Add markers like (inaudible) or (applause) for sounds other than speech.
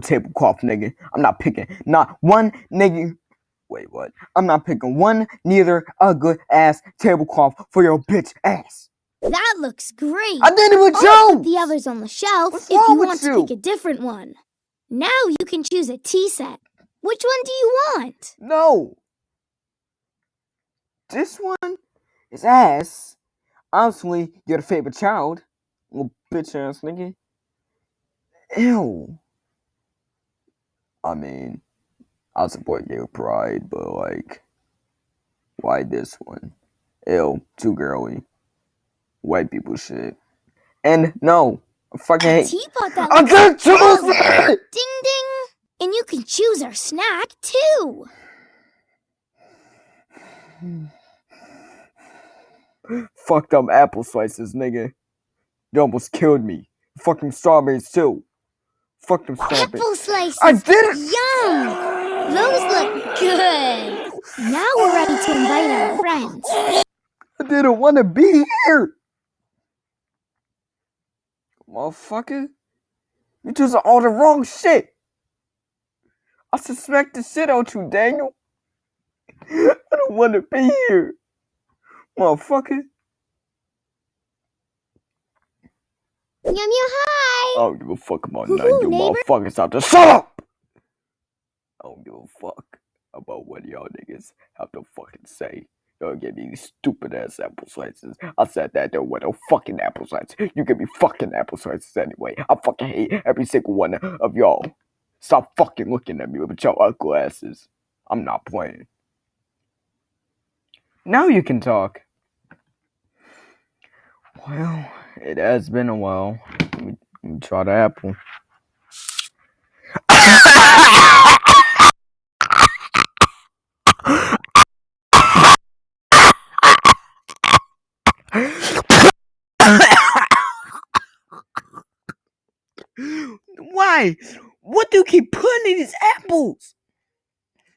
tablecloth, nigga. I'm not picking not one nigga. Wait, what? I'm not picking one, neither a good ass tablecloth for your bitch ass. That looks great. I didn't even I'll put the others on the shelf What's if you with want you? to pick a different one. Now you can choose a tea set. Which one do you want? No. This one is ass. Obviously, you're the favorite child. Little bitch ass nigga. Ew. I mean, I support gay pride, but like, why this one? Ew, too girly. White people shit. And no, I fucking A hate. teapot that I looks can't choose it! Ding ding! And you can choose our snack too. (sighs) Fuck them apple slices, nigga. You almost killed me. Fucking strawberries too. Fuck them strawberries. Apple slices. I did it! Yum! Those look good. Now we're ready to invite our friends. I didn't want to be here. Motherfucker. You choose all the wrong shit. I suspect the shit out you, Daniel. (laughs) I don't want to be here. Motherfucker. Yum yum hi! I don't give a fuck about none you neighbor. motherfuckers out there. Shut up! I don't give a fuck about what y'all niggas have to fucking say. Y'all give me these stupid ass apple slices. I said that there were no fucking apple slices. You give me fucking apple slices anyway. I fucking hate every single one of y'all. Stop fucking looking at me with your ugly asses. I'm not playing. Now you can talk. Well, it has been a while. Let me, let me try the apple. Why? What do you keep putting in these apples?